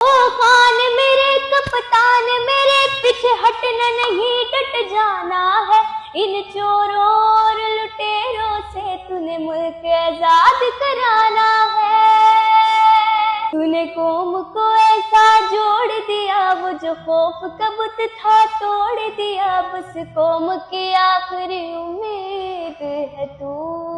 کان میرے کپتان، میرے پیچھے ہٹنا نہیں، ڈٹ جانا ہے۔ ان چوروں اور لٹیروں سے تو نے ملک آزاد کرانا ہے۔ تو نے قوم کو ایسا جوڑ دیا، وہ جو خوف کبت تھا توڑ دیا۔ بس قوم کی آخری امید ہے تو۔